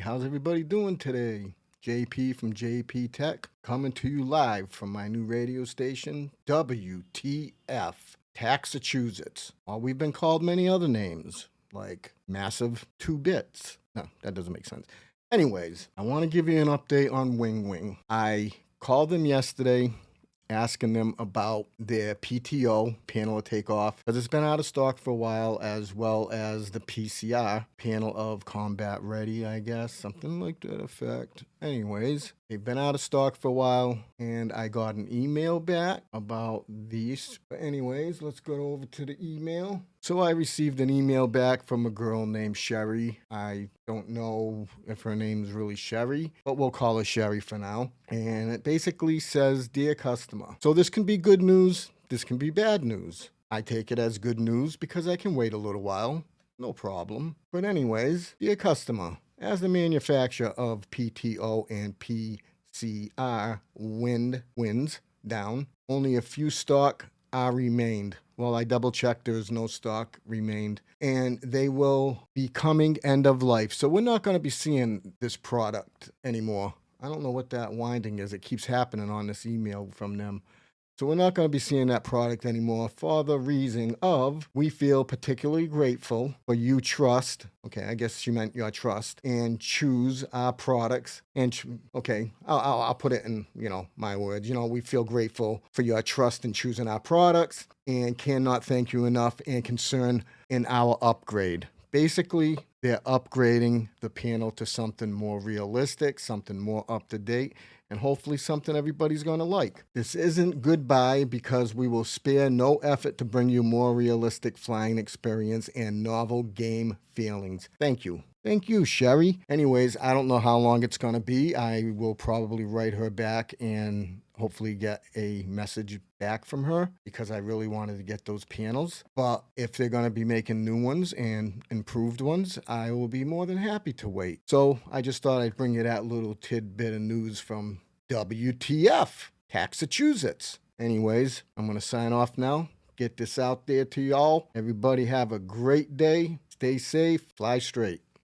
how's everybody doing today? JP from JP Tech coming to you live from my new radio station, WTF, Taxachusetts. Well, uh, we've been called many other names, like Massive 2 Bits. No, that doesn't make sense. Anyways, I want to give you an update on WinWing. I called them yesterday asking them about their PTO panel of takeoff because it's been out of stock for a while, as well as the PCR panel of combat ready, I guess, something like that effect. Anyways, they've been out of stock for a while, and I got an email back about these. But anyways, let's go over to the email. So I received an email back from a girl named Sherry. I don't know if her name's really Sherry, but we'll call her Sherry for now. And it basically says, Dear customer. So this can be good news, this can be bad news. I take it as good news because I can wait a little while. No problem. But anyways, dear customer, as the manufacturer of PTO and PCR wind winds down, only a few stock are remained. Well, I double checked, there's no stock remained, and they will be coming end of life. So we're not going to be seeing this product anymore. I don't know what that winding is. It keeps happening on this email from them. So we're not going to be seeing that product anymore for the reason of we feel particularly grateful for you trust. Okay, I guess she meant your trust and choose our products. And okay, I'll, I'll, I'll put it in you know my words. You know, we feel grateful for your trust in choosing our products and cannot thank you enough and concern in our upgrade. Basically, they're upgrading the panel to something more realistic, something more up to date, and hopefully something everybody's going to like. This isn't goodbye because we will spare no effort to bring you more realistic flying experience and novel game feelings. Thank you. Thank you, Sherry. Anyways, I don't know how long it's going to be. I will probably write her back and hopefully get a message back from her because I really wanted to get those panels. But if they're going to be making new ones and improved ones, I will be more than happy to wait. So I just thought I'd bring you that little tidbit of news from WTF, Taxachusetts. Anyways, I'm going to sign off now. Get this out there to y'all. Everybody have a great day. Stay safe. Fly straight.